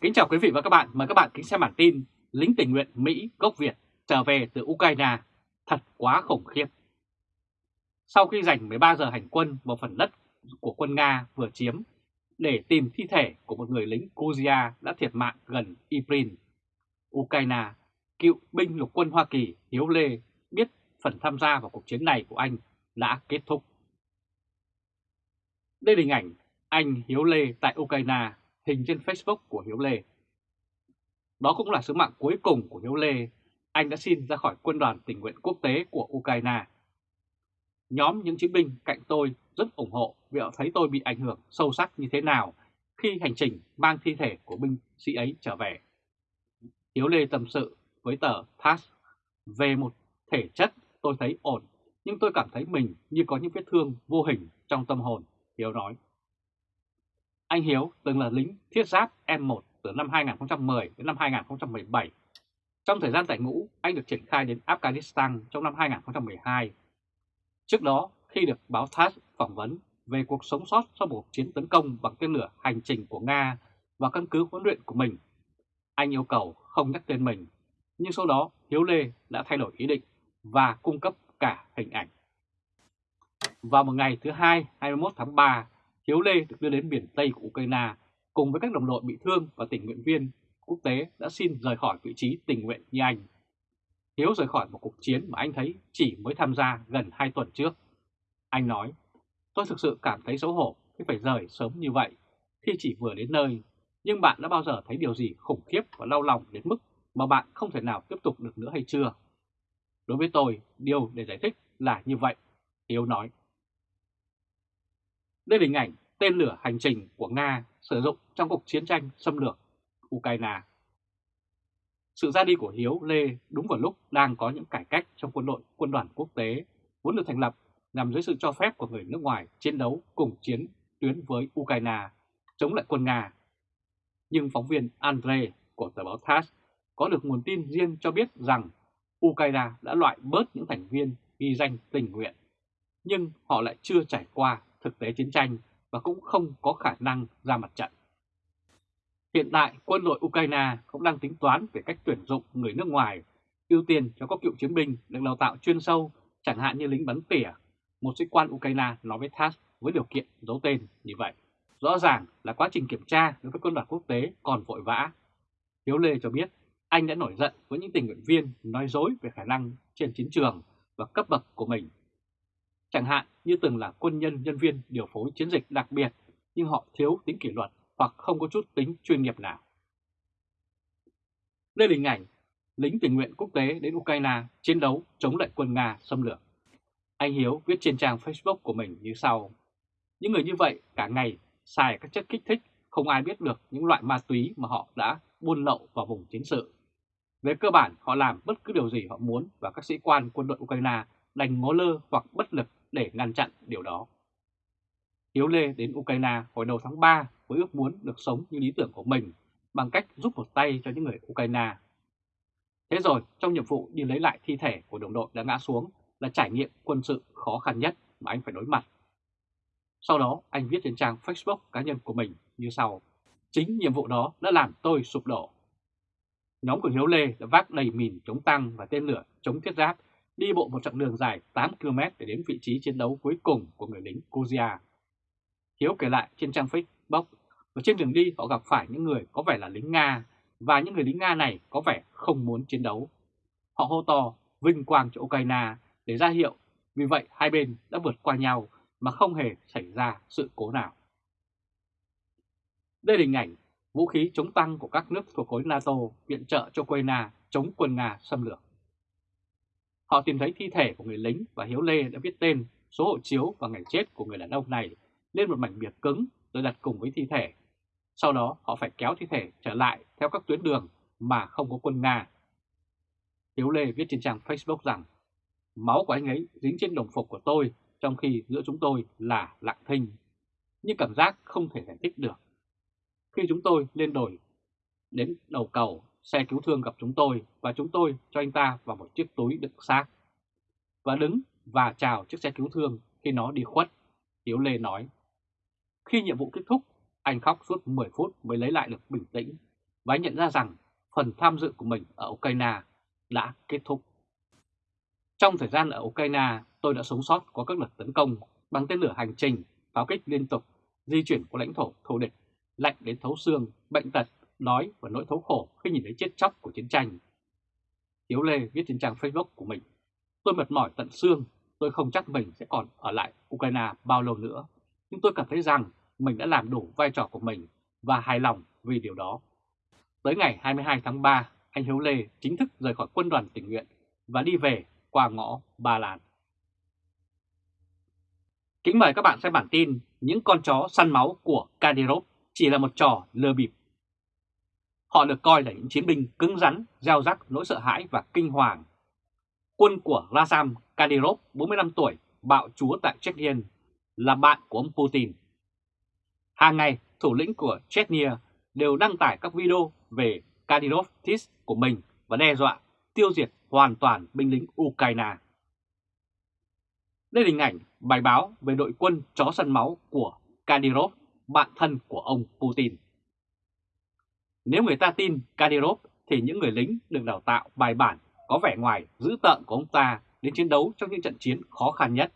Kính chào quý vị và các bạn, mời các bạn kính xem bản tin lính tình nguyện Mỹ gốc Việt trở về từ Ukraine, thật quá khủng khiếp. Sau khi dành 13 giờ hành quân vào phần đất của quân Nga vừa chiếm để tìm thi thể của một người lính Kuzia đã thiệt mạng gần Iprin, Ukraine, cựu binh lục quân Hoa Kỳ Hiếu Lê biết phần tham gia vào cuộc chiến này của anh đã kết thúc. Đây là hình ảnh anh Hiếu Lê tại Ukraine hình trên Facebook của Hiếu Lê. Đó cũng là sứ mạng cuối cùng của Hiếu Lê, anh đã xin ra khỏi quân đoàn tình nguyện quốc tế của Ukraine. Nhóm những chiến binh cạnh tôi rất ủng hộ vì họ thấy tôi bị ảnh hưởng sâu sắc như thế nào khi hành trình mang thi thể của binh sĩ ấy trở về. Hiếu Lê tâm sự với tờ TASS về một thể chất tôi thấy ổn, nhưng tôi cảm thấy mình như có những vết thương vô hình trong tâm hồn, Hiếu nói. Anh Hiếu từng là lính thiết giáp M1 từ năm 2010 đến năm 2017. Trong thời gian tại ngũ, anh được triển khai đến Afghanistan trong năm 2012. Trước đó, khi được báo TASS phỏng vấn về cuộc sống sót sau một chiến tấn công bằng tên lửa hành trình của Nga và căn cứ huấn luyện của mình, anh yêu cầu không nhắc tên mình, nhưng sau đó Hiếu Lê đã thay đổi ý định và cung cấp cả hình ảnh. Vào một ngày thứ hai, 21 tháng 3, Hiếu Lê được đưa đến miền Tây của Ukraine cùng với các đồng đội bị thương và tình nguyện viên quốc tế đã xin rời khỏi vị trí tình nguyện như anh. Hiếu rời khỏi một cuộc chiến mà anh thấy chỉ mới tham gia gần 2 tuần trước. Anh nói, tôi thực sự cảm thấy xấu hổ khi phải rời sớm như vậy khi chỉ vừa đến nơi, nhưng bạn đã bao giờ thấy điều gì khủng khiếp và đau lòng đến mức mà bạn không thể nào tiếp tục được nữa hay chưa? Đối với tôi, điều để giải thích là như vậy, Hiếu nói. Đây là hình ảnh tên lửa hành trình của Nga sử dụng trong cuộc chiến tranh xâm lược Ukraine. Sự ra đi của Hiếu Lê đúng vào lúc đang có những cải cách trong quân đội quân đoàn quốc tế vốn được thành lập nằm dưới sự cho phép của người nước ngoài chiến đấu cùng chiến tuyến với Ukraine chống lại quân Nga. Nhưng phóng viên Andre của tờ báo TASS có được nguồn tin riêng cho biết rằng Ukraine đã loại bớt những thành viên ghi danh tình nguyện, nhưng họ lại chưa trải qua thực tế chiến tranh và cũng không có khả năng ra mặt trận. Hiện tại, quân đội Ukraine cũng đang tính toán về cách tuyển dụng người nước ngoài, ưu tiên cho các cựu chiến binh được đào tạo chuyên sâu, chẳng hạn như lính bắn tỉa. Một sĩ quan Ukraine nói với TASS với điều kiện giấu tên như vậy. Rõ ràng là quá trình kiểm tra đối với quân đoàn quốc tế còn vội vã. Hiếu Lê cho biết anh đã nổi giận với những tình nguyện viên nói dối về khả năng trên chiến trường và cấp bậc của mình chẳng hạn như từng là quân nhân nhân viên điều phối chiến dịch đặc biệt nhưng họ thiếu tính kỷ luật hoặc không có chút tính chuyên nghiệp nào. Đây là hình ảnh lính tình nguyện quốc tế đến Ukraine chiến đấu chống lại quân Nga xâm lược. Anh Hiếu viết trên trang Facebook của mình như sau. Những người như vậy cả ngày xài các chất kích thích, không ai biết được những loại ma túy mà họ đã buôn lậu vào vùng chiến sự. Về cơ bản, họ làm bất cứ điều gì họ muốn và các sĩ quan quân đội Ukraine đành ngó lơ hoặc bất lực để ngăn chặn điều đó. Hiếu Lê đến Ukraine hồi đầu tháng 3 với ước muốn được sống như lý tưởng của mình bằng cách giúp một tay cho những người Ukraine. Thế rồi, trong nhiệm vụ đi lấy lại thi thể của đồng đội đã ngã xuống là trải nghiệm quân sự khó khăn nhất mà anh phải đối mặt. Sau đó, anh viết trên trang Facebook cá nhân của mình như sau. Chính nhiệm vụ đó đã làm tôi sụp đổ. Nhóm của Hiếu Lê đã vác đầy mìn chống tăng và tên lửa chống thiết giáp đi bộ một chặng đường dài 8 km để đến vị trí chiến đấu cuối cùng của người lính Kuzia. Hiếu kể lại trên trang Facebook, và trên đường đi họ gặp phải những người có vẻ là lính Nga, và những người lính Nga này có vẻ không muốn chiến đấu. Họ hô to vinh quang cho Ukraine để ra hiệu, vì vậy hai bên đã vượt qua nhau mà không hề xảy ra sự cố nào. Đây là hình ảnh vũ khí chống tăng của các nước thuộc khối NATO viện trợ cho Ukraine chống quân Nga xâm lược. Họ tìm thấy thi thể của người lính và Hiếu Lê đã viết tên, số hộ chiếu và ngày chết của người đàn ông này lên một mảnh bìa cứng rồi đặt cùng với thi thể. Sau đó họ phải kéo thi thể trở lại theo các tuyến đường mà không có quân Nga. Hiếu Lê viết trên trang Facebook rằng máu của anh ấy dính trên đồng phục của tôi trong khi giữa chúng tôi là lặng thinh. Nhưng cảm giác không thể giải thích được. Khi chúng tôi lên đồi đến đầu cầu xe cứu thương gặp chúng tôi và chúng tôi cho anh ta vào một chiếc túi đựng xác. Và đứng và chào chiếc xe cứu thương khi nó đi khuất, Hiếu Lê nói. Khi nhiệm vụ kết thúc, anh khóc suốt 10 phút mới lấy lại được bình tĩnh. và anh nhận ra rằng phần tham dự của mình ở Ukraine đã kết thúc. Trong thời gian ở Ukraine, tôi đã sống sót qua các đợt tấn công bằng tên lửa hành trình, pháo kích liên tục, di chuyển của lãnh thổ thù địch, lạnh đến thấu xương, bệnh tật, đói và nỗi thấu khổ khi nhìn thấy chết chóc của chiến tranh. Hiếu Lê viết trên trang Facebook của mình, tôi mệt mỏi tận xương, tôi không chắc mình sẽ còn ở lại Ukraine bao lâu nữa, nhưng tôi cảm thấy rằng mình đã làm đủ vai trò của mình và hài lòng vì điều đó. Tới ngày 22 tháng 3, anh Hiếu Lê chính thức rời khỏi quân đoàn tình nguyện và đi về qua ngõ Ba Lan. Kính mời các bạn xem bản tin Những con chó săn máu của Kadyrov chỉ là một trò lừa bịp. Họ được coi là những chiến binh cứng rắn, gieo rắc nỗi sợ hãi và kinh hoàng. Quân của Razam Kadyrov, 45 tuổi, bạo chúa tại Chechnya, là bạn của ông Putin. Hàng ngày, thủ lĩnh của Chechnya đều đăng tải các video về Kadyrov Tis của mình và đe dọa tiêu diệt hoàn toàn binh lính Ukraine. Đây là hình ảnh bài báo về đội quân chó săn máu của Kadyrov, bạn thân của ông Putin. Nếu người ta tin Kadyrov thì những người lính được đào tạo bài bản có vẻ ngoài dữ tợn của ông ta đến chiến đấu trong những trận chiến khó khăn nhất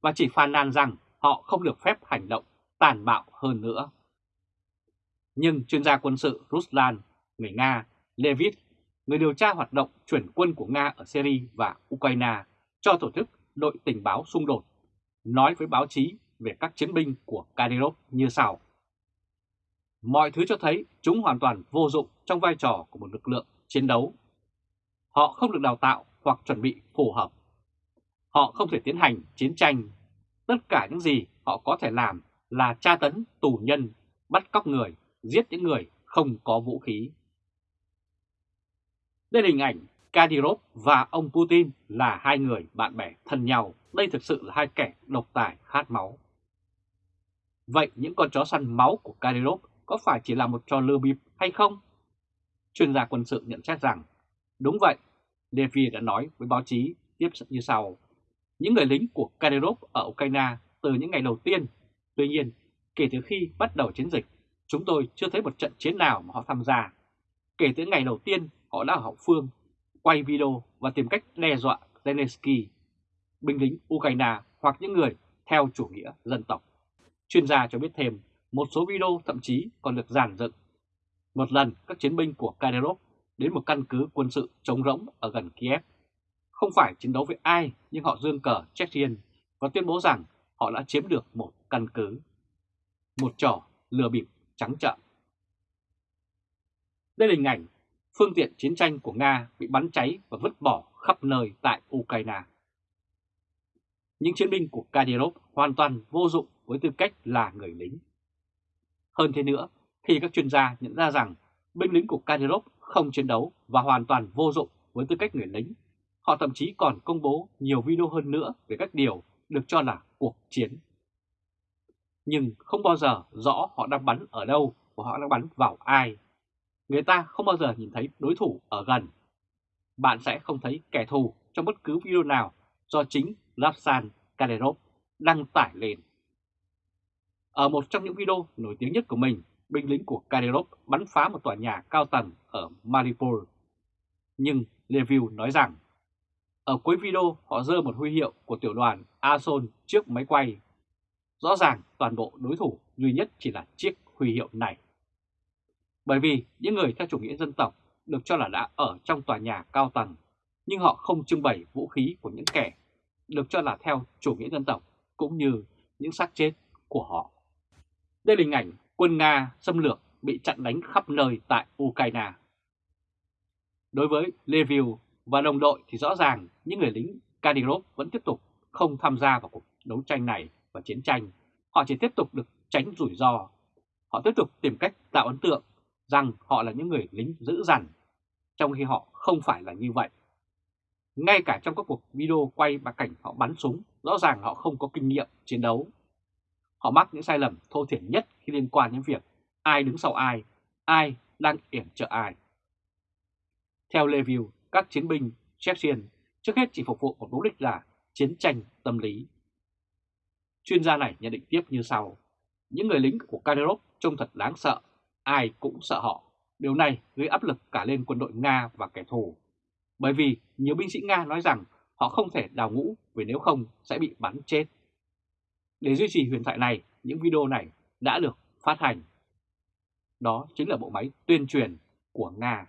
và chỉ phàn nàn rằng họ không được phép hành động tàn bạo hơn nữa. Nhưng chuyên gia quân sự Ruslan, người Nga, Levit, người điều tra hoạt động chuyển quân của Nga ở Syria và Ukraine cho tổ chức đội tình báo xung đột, nói với báo chí về các chiến binh của Kadyrov như sau. Mọi thứ cho thấy chúng hoàn toàn vô dụng trong vai trò của một lực lượng chiến đấu. Họ không được đào tạo hoặc chuẩn bị phù hợp. Họ không thể tiến hành chiến tranh. Tất cả những gì họ có thể làm là tra tấn tù nhân, bắt cóc người, giết những người không có vũ khí. Đây là hình ảnh Kadyrov và ông Putin là hai người bạn bè thân nhau. Đây thực sự là hai kẻ độc tài khát máu. Vậy những con chó săn máu của Kadyrov có phải chỉ là một trò lừa bịp hay không? Chuyên gia quân sự nhận xét rằng, đúng vậy, Levy đã nói với báo chí tiếp như sau. Những người lính của Kadyrov ở Ukraine từ những ngày đầu tiên, tuy nhiên, kể từ khi bắt đầu chiến dịch, chúng tôi chưa thấy một trận chiến nào mà họ tham gia. Kể từ ngày đầu tiên, họ đã ở hậu phương, quay video và tìm cách đe dọa Zelensky, binh lính Ukraine hoặc những người theo chủ nghĩa dân tộc. Chuyên gia cho biết thêm, một số video thậm chí còn được giàn dựng. Một lần, các chiến binh của Kadyrov đến một căn cứ quân sự trống rỗng ở gần Kiev. Không phải chiến đấu với ai, nhưng họ dương cờ Chechen và tuyên bố rằng họ đã chiếm được một căn cứ. Một trò lừa bịp trắng trợn. Đây là hình ảnh phương tiện chiến tranh của Nga bị bắn cháy và vứt bỏ khắp nơi tại Ukraine. Những chiến binh của Kadyrov hoàn toàn vô dụng với tư cách là người lính. Hơn thế nữa, khi các chuyên gia nhận ra rằng binh lính của Kadyrov không chiến đấu và hoàn toàn vô dụng với tư cách người lính, họ thậm chí còn công bố nhiều video hơn nữa về các điều được cho là cuộc chiến. Nhưng không bao giờ rõ họ đang bắn ở đâu và họ đang bắn vào ai. Người ta không bao giờ nhìn thấy đối thủ ở gần. Bạn sẽ không thấy kẻ thù trong bất cứ video nào do chính Lapsan Kadyrov đăng tải lên. Ở một trong những video nổi tiếng nhất của mình, binh lính của Kadyrov bắn phá một tòa nhà cao tầng ở Mariupol. Nhưng Leview nói rằng, ở cuối video họ dơ một huy hiệu của tiểu đoàn Ason trước máy quay. Rõ ràng toàn bộ đối thủ duy nhất chỉ là chiếc huy hiệu này. Bởi vì những người theo chủ nghĩa dân tộc được cho là đã ở trong tòa nhà cao tầng, nhưng họ không trưng bày vũ khí của những kẻ được cho là theo chủ nghĩa dân tộc cũng như những xác chết của họ. Đây là hình ảnh quân Nga xâm lược bị chặn đánh khắp nơi tại Ukraine. Đối với leviu và đồng đội thì rõ ràng những người lính Kadyrov vẫn tiếp tục không tham gia vào cuộc đấu tranh này và chiến tranh. Họ chỉ tiếp tục được tránh rủi ro. Họ tiếp tục tìm cách tạo ấn tượng rằng họ là những người lính dữ dằn, trong khi họ không phải là như vậy. Ngay cả trong các cuộc video quay và cảnh họ bắn súng, rõ ràng họ không có kinh nghiệm chiến đấu. Họ mắc những sai lầm thô thiển nhất khi liên quan đến việc ai đứng sau ai, ai đang yểm trợ ai. Theo Leview, các chiến binh Chechen trước hết chỉ phục vụ một mục đích là chiến tranh tâm lý. Chuyên gia này nhận định tiếp như sau. Những người lính của Kadyrov trông thật đáng sợ, ai cũng sợ họ. Điều này gây áp lực cả lên quân đội Nga và kẻ thù, bởi vì nhiều binh sĩ Nga nói rằng họ không thể đào ngũ vì nếu không sẽ bị bắn chết. Để duy trì huyền thoại này, những video này đã được phát hành. Đó chính là bộ máy tuyên truyền của Nga.